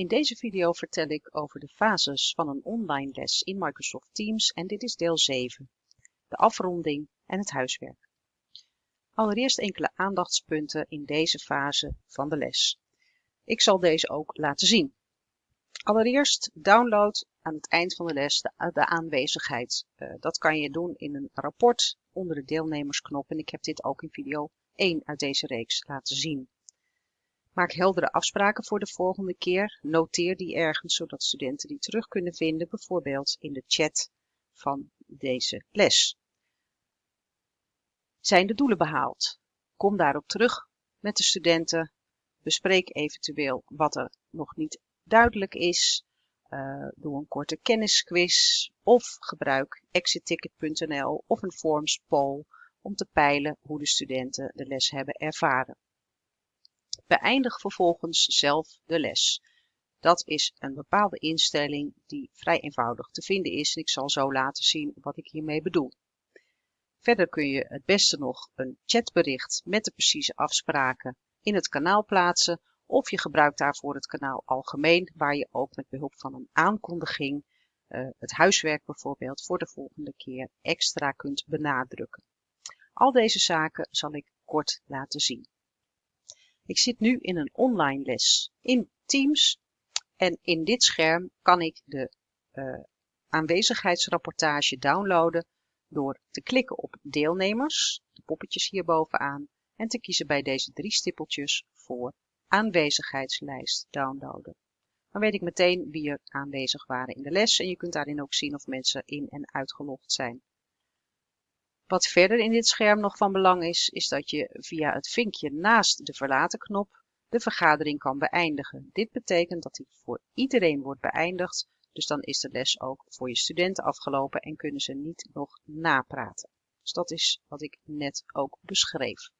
In deze video vertel ik over de fases van een online les in Microsoft Teams en dit is deel 7, de afronding en het huiswerk. Allereerst enkele aandachtspunten in deze fase van de les. Ik zal deze ook laten zien. Allereerst download aan het eind van de les de, de aanwezigheid. Uh, dat kan je doen in een rapport onder de deelnemersknop en ik heb dit ook in video 1 uit deze reeks laten zien. Maak heldere afspraken voor de volgende keer. Noteer die ergens, zodat studenten die terug kunnen vinden, bijvoorbeeld in de chat van deze les. Zijn de doelen behaald? Kom daarop terug met de studenten. Bespreek eventueel wat er nog niet duidelijk is. Uh, doe een korte kennisquiz of gebruik exitticket.nl of een forms poll om te peilen hoe de studenten de les hebben ervaren. Beëindig vervolgens zelf de les. Dat is een bepaalde instelling die vrij eenvoudig te vinden is ik zal zo laten zien wat ik hiermee bedoel. Verder kun je het beste nog een chatbericht met de precieze afspraken in het kanaal plaatsen of je gebruikt daarvoor het kanaal algemeen waar je ook met behulp van een aankondiging uh, het huiswerk bijvoorbeeld voor de volgende keer extra kunt benadrukken. Al deze zaken zal ik kort laten zien. Ik zit nu in een online les in Teams en in dit scherm kan ik de uh, aanwezigheidsrapportage downloaden door te klikken op deelnemers, de poppetjes hier bovenaan, en te kiezen bij deze drie stippeltjes voor aanwezigheidslijst downloaden. Dan weet ik meteen wie er aanwezig waren in de les en je kunt daarin ook zien of mensen in en uitgelogd zijn. Wat verder in dit scherm nog van belang is, is dat je via het vinkje naast de verlaten knop de vergadering kan beëindigen. Dit betekent dat die voor iedereen wordt beëindigd, dus dan is de les ook voor je studenten afgelopen en kunnen ze niet nog napraten. Dus dat is wat ik net ook beschreef.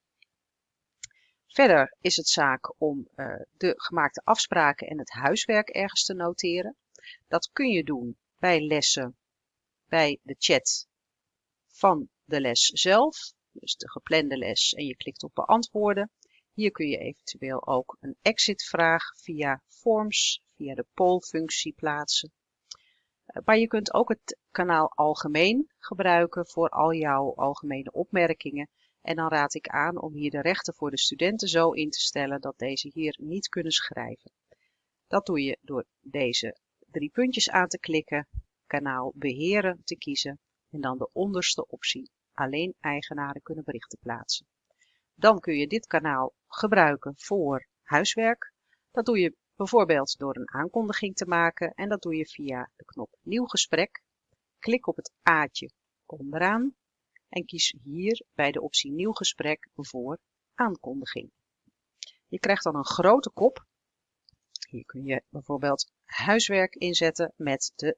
Verder is het zaak om uh, de gemaakte afspraken en het huiswerk ergens te noteren. Dat kun je doen bij lessen, bij de chat van de les zelf, dus de geplande les, en je klikt op beantwoorden. Hier kun je eventueel ook een exit-vraag via Forms, via de poll-functie plaatsen. Eh, maar je kunt ook het kanaal algemeen gebruiken voor al jouw algemene opmerkingen. En dan raad ik aan om hier de rechten voor de studenten zo in te stellen dat deze hier niet kunnen schrijven. Dat doe je door deze drie puntjes aan te klikken, kanaal beheren te kiezen en dan de onderste optie alleen eigenaren kunnen berichten plaatsen. Dan kun je dit kanaal gebruiken voor huiswerk. Dat doe je bijvoorbeeld door een aankondiging te maken en dat doe je via de knop Nieuw gesprek. Klik op het A'tje onderaan en kies hier bij de optie Nieuw gesprek voor aankondiging. Je krijgt dan een grote kop. Hier kun je bijvoorbeeld huiswerk inzetten met de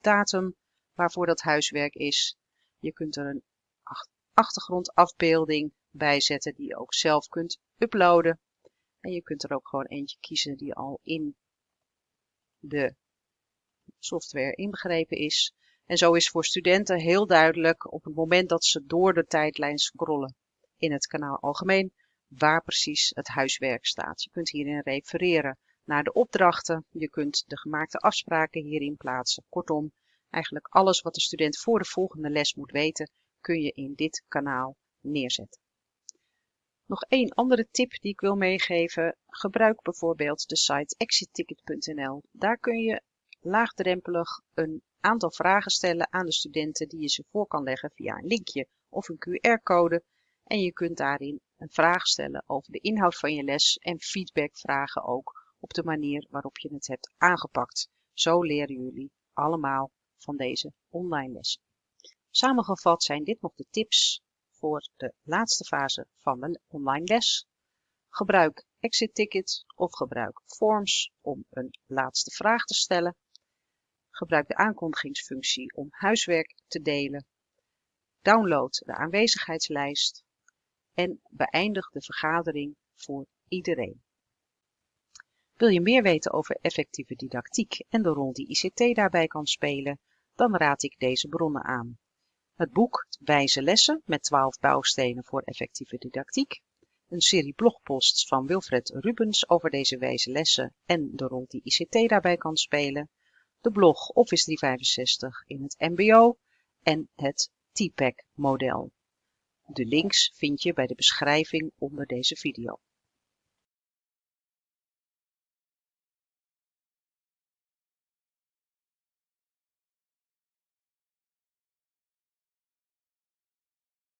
datum waarvoor dat huiswerk is. Je kunt er een achtergrondafbeelding bijzetten die je ook zelf kunt uploaden. En je kunt er ook gewoon eentje kiezen die al in de software inbegrepen is. En zo is voor studenten heel duidelijk op het moment dat ze door de tijdlijn scrollen in het kanaal algemeen waar precies het huiswerk staat. Je kunt hierin refereren naar de opdrachten. Je kunt de gemaakte afspraken hierin plaatsen. Kortom, eigenlijk alles wat de student voor de volgende les moet weten, kun je in dit kanaal neerzetten. Nog één andere tip die ik wil meegeven. Gebruik bijvoorbeeld de site exitticket.nl. Daar kun je laagdrempelig een aantal vragen stellen aan de studenten die je ze voor kan leggen via een linkje of een QR-code. En je kunt daarin een vraag stellen over de inhoud van je les en feedback vragen ook op de manier waarop je het hebt aangepakt. Zo leren jullie allemaal van deze online lessen. Samengevat zijn dit nog de tips voor de laatste fase van de online les. Gebruik Exit Ticket of gebruik Forms om een laatste vraag te stellen. Gebruik de aankondigingsfunctie om huiswerk te delen. Download de aanwezigheidslijst en beëindig de vergadering voor iedereen. Wil je meer weten over effectieve didactiek en de rol die ICT daarbij kan spelen, dan raad ik deze bronnen aan. Het boek Wijze lessen met 12 bouwstenen voor effectieve didactiek een serie blogposts van Wilfred Rubens over deze wijze lessen en de rol die ICT daarbij kan spelen, de blog Office 365 in het mbo en het TPAC model. De links vind je bij de beschrijving onder deze video.